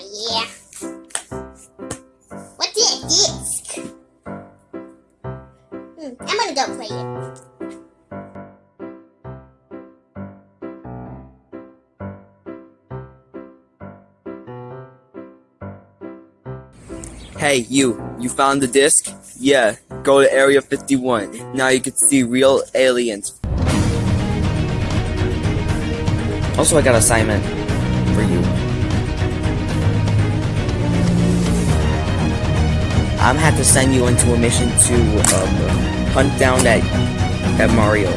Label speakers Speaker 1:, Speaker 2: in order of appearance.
Speaker 1: yeah. What's that disc? Hmm, I'm gonna go play it.
Speaker 2: Hey, you, you found the disc? Yeah, go to Area 51. Now you can see real aliens. Also, I got an assignment for you. I'm had to send you into a mission to um, hunt down that that Mario.